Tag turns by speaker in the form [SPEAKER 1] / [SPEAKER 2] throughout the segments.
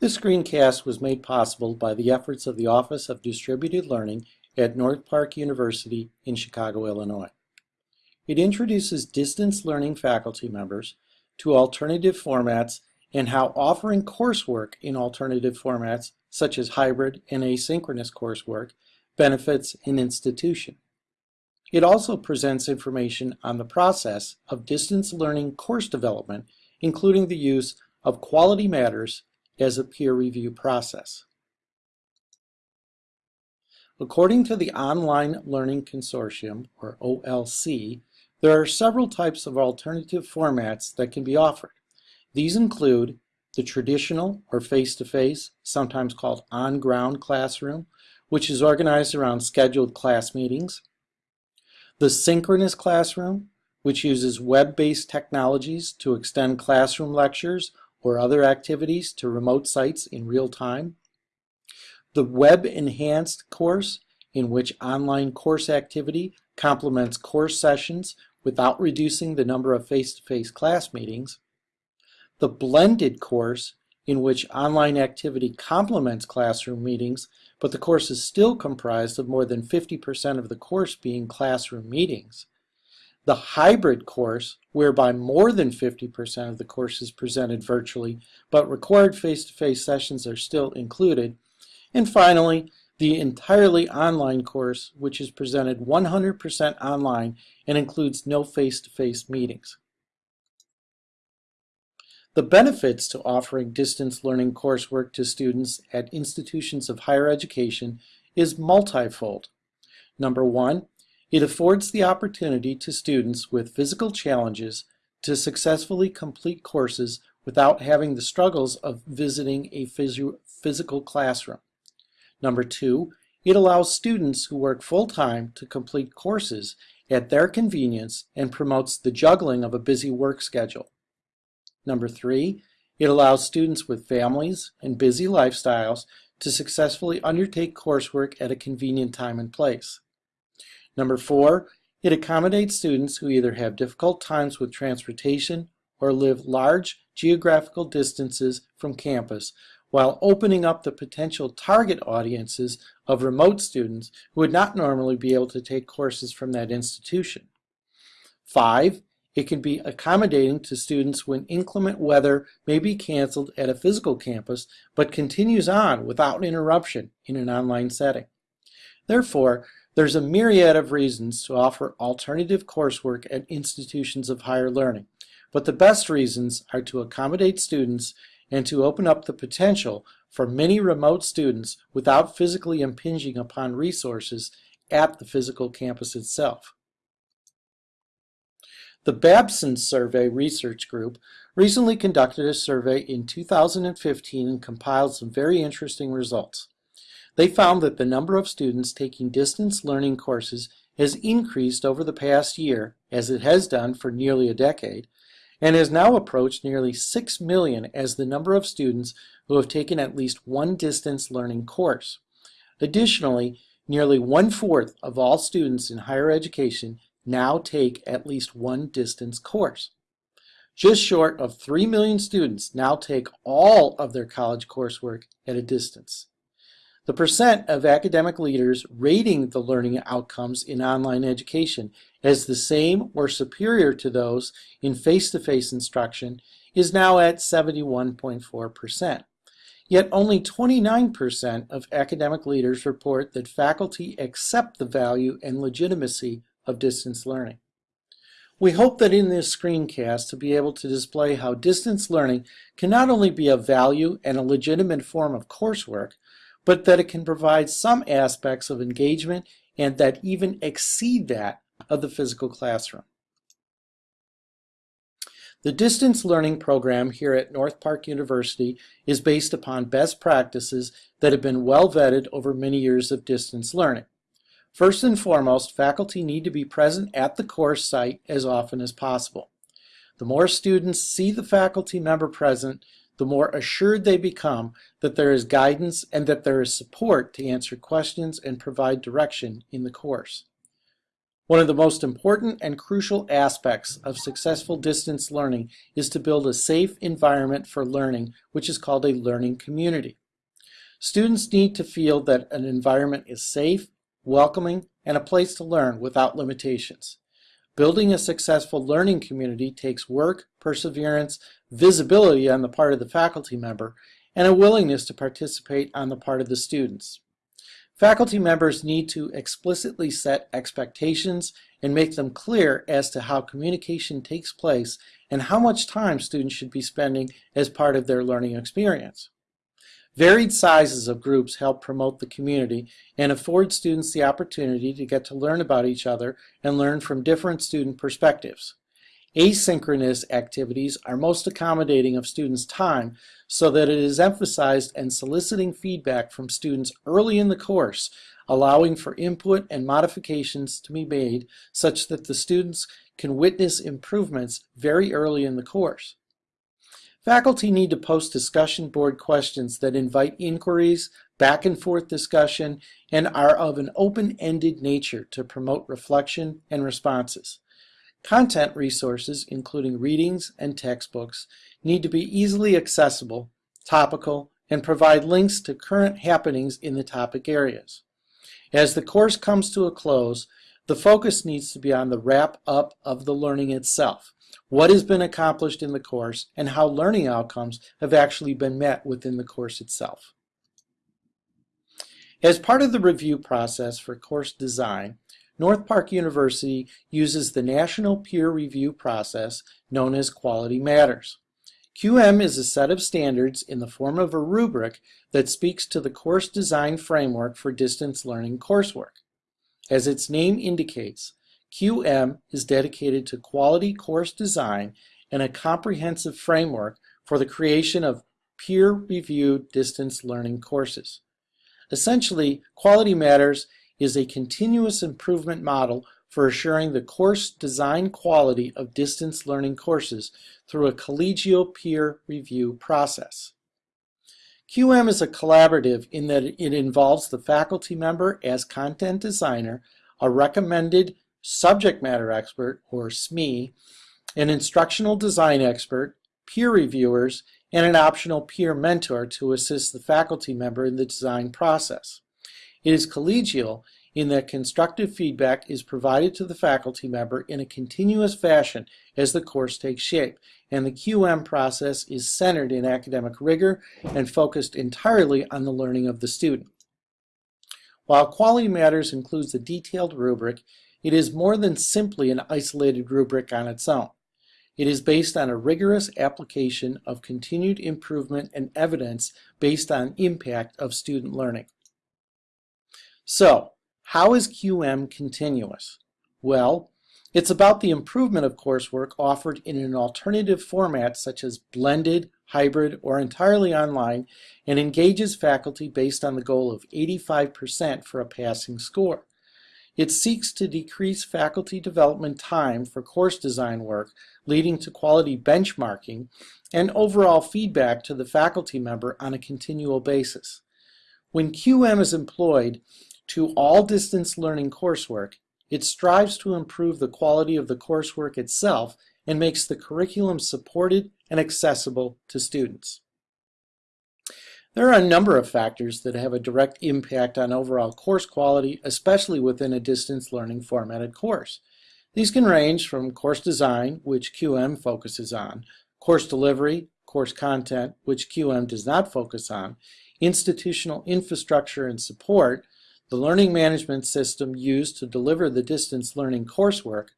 [SPEAKER 1] This screencast was made possible by the efforts of the Office of Distributed Learning at North Park University in Chicago, Illinois. It introduces distance learning faculty members to alternative formats and how offering coursework in alternative formats, such as hybrid and asynchronous coursework, benefits an institution. It also presents information on the process of distance learning course development, including the use of Quality Matters as a peer review process. According to the Online Learning Consortium, or OLC, there are several types of alternative formats that can be offered. These include the traditional or face-to-face, -face, sometimes called on-ground classroom, which is organized around scheduled class meetings. The synchronous classroom, which uses web-based technologies to extend classroom lectures or other activities to remote sites in real time. The web-enhanced course, in which online course activity complements course sessions without reducing the number of face-to-face -face class meetings. The blended course, in which online activity complements classroom meetings, but the course is still comprised of more than 50% of the course being classroom meetings. The hybrid course, whereby more than 50% of the course is presented virtually, but required face-to-face -face sessions are still included. And finally, the entirely online course, which is presented 100% online and includes no face-to-face -face meetings. The benefits to offering distance learning coursework to students at institutions of higher education is multifold. Number one, it affords the opportunity to students with physical challenges to successfully complete courses without having the struggles of visiting a phys physical classroom. Number two, it allows students who work full-time to complete courses at their convenience and promotes the juggling of a busy work schedule. Number three, it allows students with families and busy lifestyles to successfully undertake coursework at a convenient time and place. Number four, it accommodates students who either have difficult times with transportation or live large geographical distances from campus while opening up the potential target audiences of remote students who would not normally be able to take courses from that institution. Five, it can be accommodating to students when inclement weather may be canceled at a physical campus, but continues on without interruption in an online setting. Therefore, there's a myriad of reasons to offer alternative coursework at institutions of higher learning, but the best reasons are to accommodate students and to open up the potential for many remote students without physically impinging upon resources at the physical campus itself. The Babson Survey Research Group recently conducted a survey in 2015 and compiled some very interesting results. They found that the number of students taking distance learning courses has increased over the past year, as it has done for nearly a decade, and has now approached nearly 6 million as the number of students who have taken at least one distance learning course. Additionally, nearly one-fourth of all students in higher education now take at least one distance course. Just short of 3 million students now take all of their college coursework at a distance. The percent of academic leaders rating the learning outcomes in online education as the same or superior to those in face-to-face -face instruction is now at 71.4%. Yet only 29% of academic leaders report that faculty accept the value and legitimacy of distance learning. We hope that in this screencast to be able to display how distance learning can not only be of value and a legitimate form of coursework, but that it can provide some aspects of engagement and that even exceed that of the physical classroom. The distance learning program here at North Park University is based upon best practices that have been well vetted over many years of distance learning. First and foremost, faculty need to be present at the course site as often as possible. The more students see the faculty member present, the more assured they become that there is guidance and that there is support to answer questions and provide direction in the course. One of the most important and crucial aspects of successful distance learning is to build a safe environment for learning, which is called a learning community. Students need to feel that an environment is safe, welcoming, and a place to learn without limitations. Building a successful learning community takes work, perseverance, visibility on the part of the faculty member, and a willingness to participate on the part of the students. Faculty members need to explicitly set expectations and make them clear as to how communication takes place and how much time students should be spending as part of their learning experience. Varied sizes of groups help promote the community and afford students the opportunity to get to learn about each other and learn from different student perspectives. Asynchronous activities are most accommodating of students' time so that it is emphasized and soliciting feedback from students early in the course, allowing for input and modifications to be made such that the students can witness improvements very early in the course. Faculty need to post discussion board questions that invite inquiries, back and forth discussion, and are of an open-ended nature to promote reflection and responses. Content resources, including readings and textbooks, need to be easily accessible, topical, and provide links to current happenings in the topic areas. As the course comes to a close, the focus needs to be on the wrap-up of the learning itself, what has been accomplished in the course, and how learning outcomes have actually been met within the course itself. As part of the review process for course design, North Park University uses the national peer review process known as Quality Matters. QM is a set of standards in the form of a rubric that speaks to the course design framework for distance learning coursework. As its name indicates, QM is dedicated to quality course design and a comprehensive framework for the creation of peer-reviewed distance learning courses. Essentially, Quality Matters is a continuous improvement model for assuring the course design quality of distance learning courses through a collegial peer review process. QM is a collaborative in that it involves the faculty member as content designer, a recommended subject matter expert, or SME, an instructional design expert, peer reviewers, and an optional peer mentor to assist the faculty member in the design process. It is collegial in that constructive feedback is provided to the faculty member in a continuous fashion as the course takes shape, and the QM process is centered in academic rigor and focused entirely on the learning of the student. While Quality Matters includes a detailed rubric, it is more than simply an isolated rubric on its own. It is based on a rigorous application of continued improvement and evidence based on impact of student learning. So, how is QM continuous? Well, it's about the improvement of coursework offered in an alternative format such as blended, hybrid, or entirely online and engages faculty based on the goal of 85% for a passing score. It seeks to decrease faculty development time for course design work, leading to quality benchmarking and overall feedback to the faculty member on a continual basis. When QM is employed, to all distance learning coursework, it strives to improve the quality of the coursework itself and makes the curriculum supported and accessible to students. There are a number of factors that have a direct impact on overall course quality, especially within a distance learning formatted course. These can range from course design, which QM focuses on, course delivery, course content, which QM does not focus on, institutional infrastructure and support, the learning management system used to deliver the distance learning coursework,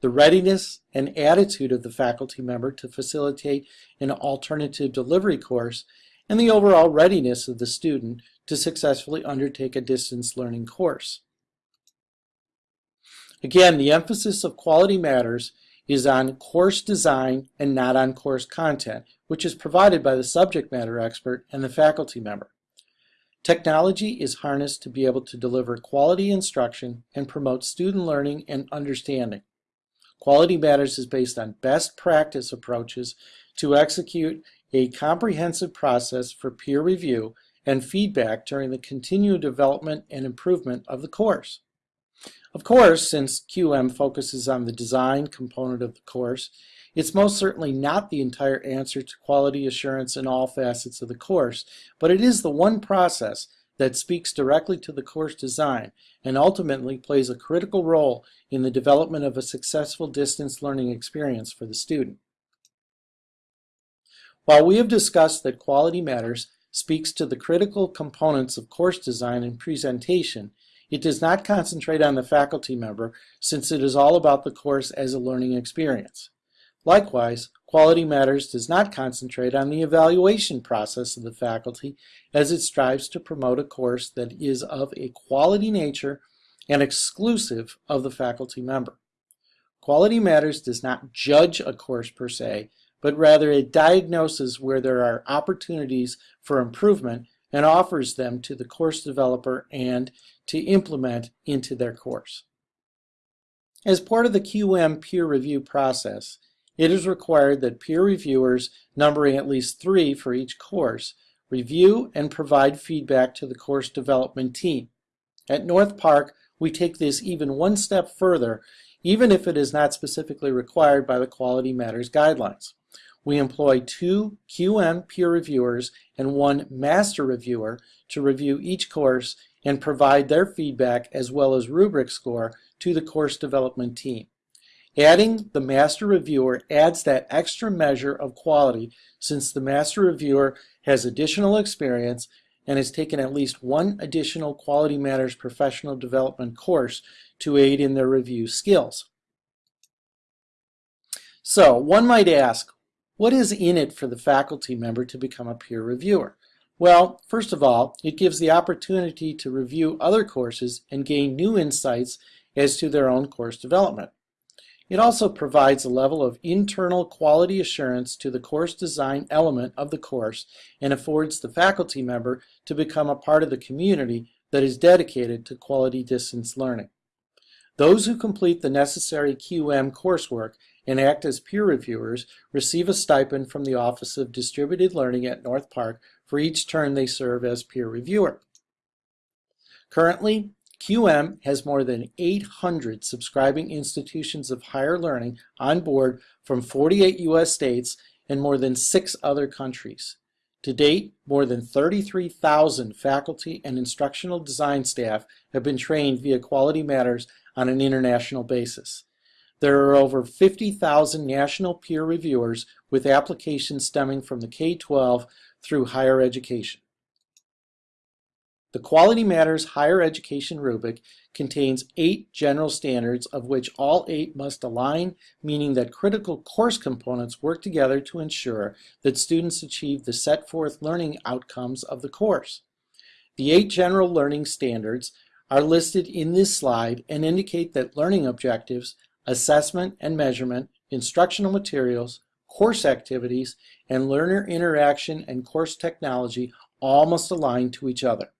[SPEAKER 1] the readiness and attitude of the faculty member to facilitate an alternative delivery course, and the overall readiness of the student to successfully undertake a distance learning course. Again, the emphasis of quality matters is on course design and not on course content, which is provided by the subject matter expert and the faculty member. Technology is harnessed to be able to deliver quality instruction and promote student learning and understanding. Quality Matters is based on best practice approaches to execute a comprehensive process for peer review and feedback during the continued development and improvement of the course. Of course, since QM focuses on the design component of the course, it's most certainly not the entire answer to quality assurance in all facets of the course, but it is the one process that speaks directly to the course design and ultimately plays a critical role in the development of a successful distance learning experience for the student. While we have discussed that quality matters speaks to the critical components of course design and presentation, it does not concentrate on the faculty member since it is all about the course as a learning experience. Likewise, Quality Matters does not concentrate on the evaluation process of the faculty as it strives to promote a course that is of a quality nature and exclusive of the faculty member. Quality Matters does not judge a course per se, but rather it diagnoses where there are opportunities for improvement and offers them to the course developer and to implement into their course. As part of the QM peer review process, it is required that peer reviewers, numbering at least three for each course, review and provide feedback to the course development team. At North Park, we take this even one step further, even if it is not specifically required by the Quality Matters guidelines. We employ two QM peer reviewers and one master reviewer to review each course and provide their feedback as well as rubric score to the course development team. Adding the master reviewer adds that extra measure of quality since the master reviewer has additional experience and has taken at least one additional Quality Matters professional development course to aid in their review skills. So one might ask, what is in it for the faculty member to become a peer reviewer? Well, first of all, it gives the opportunity to review other courses and gain new insights as to their own course development. It also provides a level of internal quality assurance to the course design element of the course and affords the faculty member to become a part of the community that is dedicated to quality distance learning. Those who complete the necessary QM coursework and act as peer reviewers receive a stipend from the Office of Distributed Learning at North Park for each term they serve as peer reviewer. Currently, QM has more than 800 subscribing institutions of higher learning on board from 48 U.S. states and more than six other countries. To date, more than 33,000 faculty and instructional design staff have been trained via Quality Matters on an international basis. There are over 50,000 national peer reviewers with applications stemming from the K-12 through higher education. The Quality Matters Higher Education Rubric contains eight general standards of which all eight must align, meaning that critical course components work together to ensure that students achieve the set forth learning outcomes of the course. The eight general learning standards are listed in this slide and indicate that learning objectives, assessment and measurement, instructional materials, course activities, and learner interaction and course technology all must align to each other.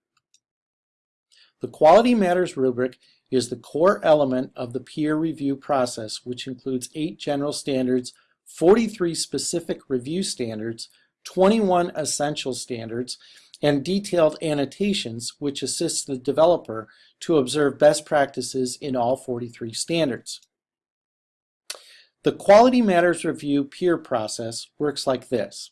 [SPEAKER 1] The Quality Matters rubric is the core element of the peer review process, which includes eight general standards, 43 specific review standards, 21 essential standards, and detailed annotations, which assist the developer to observe best practices in all 43 standards. The Quality Matters Review peer process works like this.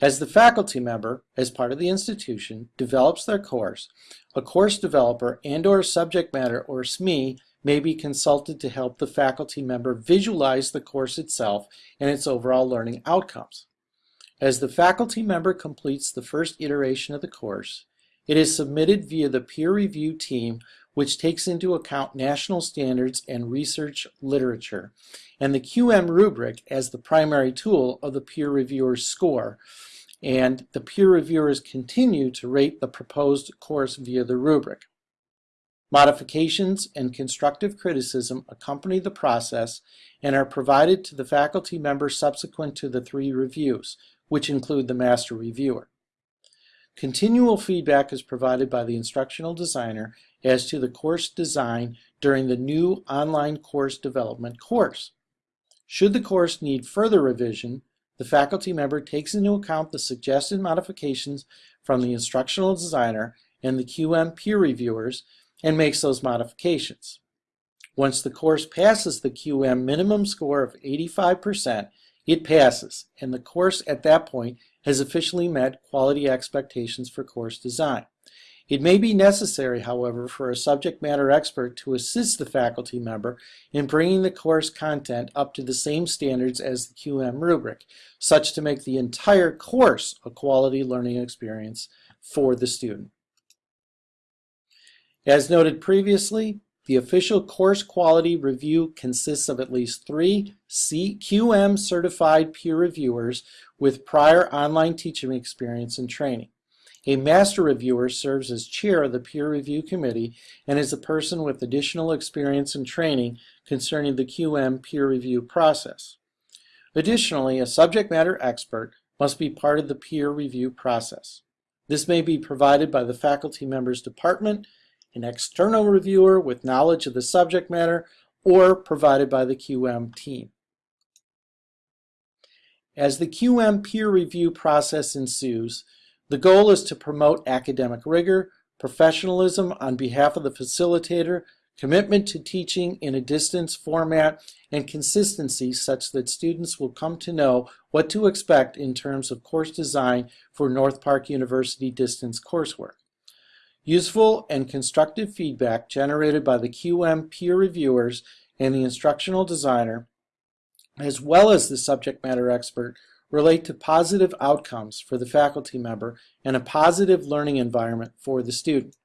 [SPEAKER 1] As the faculty member, as part of the institution, develops their course, a course developer and or subject matter or SME may be consulted to help the faculty member visualize the course itself and its overall learning outcomes. As the faculty member completes the first iteration of the course, it is submitted via the peer review team which takes into account national standards and research literature, and the QM rubric as the primary tool of the peer reviewer's score, and the peer reviewers continue to rate the proposed course via the rubric. Modifications and constructive criticism accompany the process and are provided to the faculty member subsequent to the three reviews, which include the master reviewer. Continual feedback is provided by the instructional designer as to the course design during the new online course development course. Should the course need further revision, the faculty member takes into account the suggested modifications from the instructional designer and the QM peer reviewers and makes those modifications. Once the course passes the QM minimum score of 85%, it passes, and the course at that point has officially met quality expectations for course design. It may be necessary, however, for a subject matter expert to assist the faculty member in bringing the course content up to the same standards as the QM rubric, such to make the entire course a quality learning experience for the student. As noted previously, the official course quality review consists of at least three QM certified peer reviewers with prior online teaching experience and training. A master reviewer serves as chair of the peer review committee and is a person with additional experience and training concerning the QM peer review process. Additionally, a subject matter expert must be part of the peer review process. This may be provided by the faculty member's department, an external reviewer with knowledge of the subject matter, or provided by the QM team. As the QM peer review process ensues, the goal is to promote academic rigor, professionalism on behalf of the facilitator, commitment to teaching in a distance format, and consistency such that students will come to know what to expect in terms of course design for North Park University distance coursework. Useful and constructive feedback generated by the QM peer reviewers and the instructional designer, as well as the subject matter expert, relate to positive outcomes for the faculty member and a positive learning environment for the student.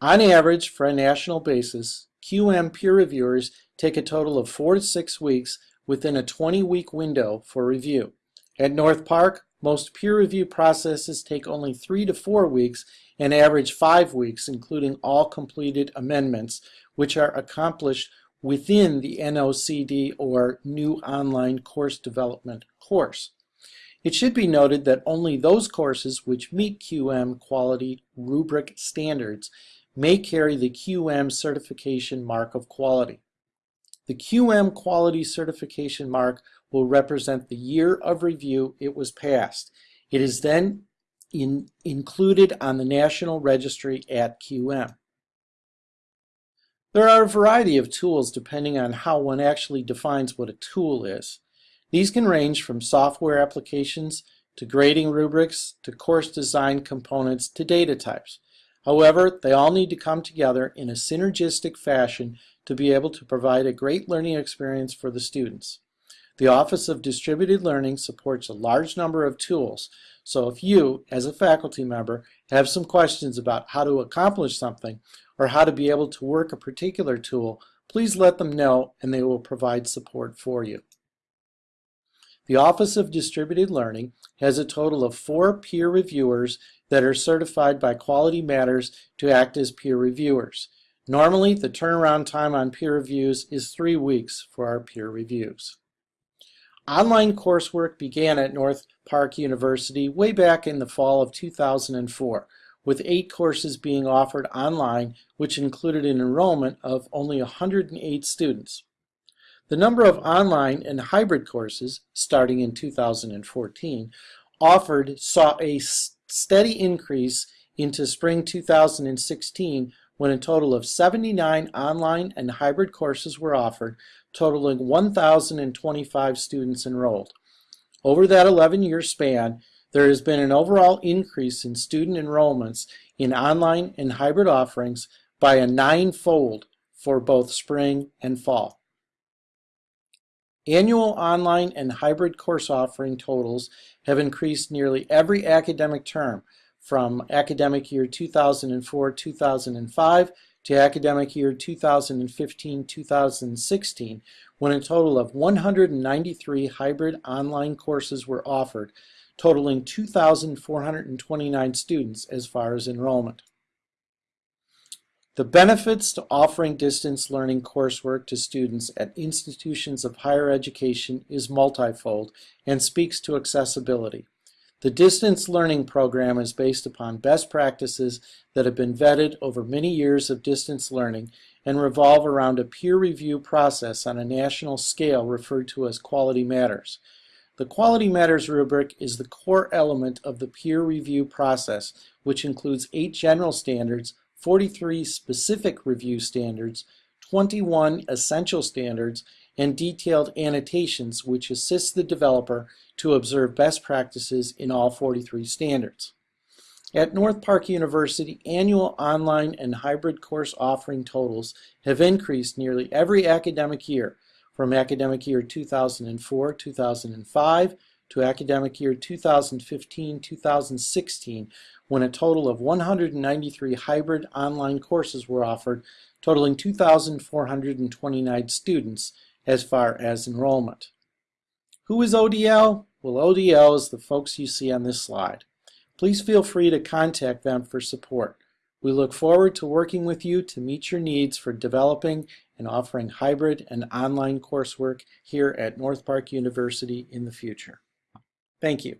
[SPEAKER 1] On average, for a national basis, QM peer reviewers take a total of four to six weeks within a 20-week window for review. At North Park, most peer review processes take only three to four weeks and average five weeks, including all completed amendments, which are accomplished within the NOCD or New Online Course Development course. It should be noted that only those courses which meet QM quality rubric standards may carry the QM certification mark of quality. The QM quality certification mark will represent the year of review it was passed. It is then in, included on the National Registry at QM. There are a variety of tools depending on how one actually defines what a tool is. These can range from software applications to grading rubrics to course design components to data types. However, they all need to come together in a synergistic fashion to be able to provide a great learning experience for the students. The Office of Distributed Learning supports a large number of tools, so if you, as a faculty member, have some questions about how to accomplish something or how to be able to work a particular tool, please let them know and they will provide support for you. The Office of Distributed Learning has a total of four peer reviewers that are certified by Quality Matters to act as peer reviewers. Normally, the turnaround time on peer reviews is three weeks for our peer reviews. Online coursework began at North Park University way back in the fall of 2004 with eight courses being offered online, which included an enrollment of only 108 students. The number of online and hybrid courses, starting in 2014, offered saw a steady increase into spring 2016 when a total of 79 online and hybrid courses were offered, totaling 1,025 students enrolled. Over that 11-year span, there has been an overall increase in student enrollments in online and hybrid offerings by a nine-fold for both spring and fall. Annual online and hybrid course offering totals have increased nearly every academic term from academic year 2004-2005 to academic year 2015-2016 when a total of 193 hybrid online courses were offered totaling 2,429 students as far as enrollment. The benefits to offering distance learning coursework to students at institutions of higher education is multifold and speaks to accessibility. The distance learning program is based upon best practices that have been vetted over many years of distance learning and revolve around a peer review process on a national scale referred to as Quality Matters. The Quality Matters rubric is the core element of the peer review process, which includes eight general standards, 43 specific review standards, 21 essential standards and detailed annotations which assist the developer to observe best practices in all 43 standards. At North Park University, annual online and hybrid course offering totals have increased nearly every academic year, from academic year 2004-2005 to academic year 2015-2016, when a total of 193 hybrid online courses were offered, totaling 2,429 students as far as enrollment. Who is ODL? Well, ODL is the folks you see on this slide. Please feel free to contact them for support. We look forward to working with you to meet your needs for developing and offering hybrid and online coursework here at North Park University in the future. Thank you.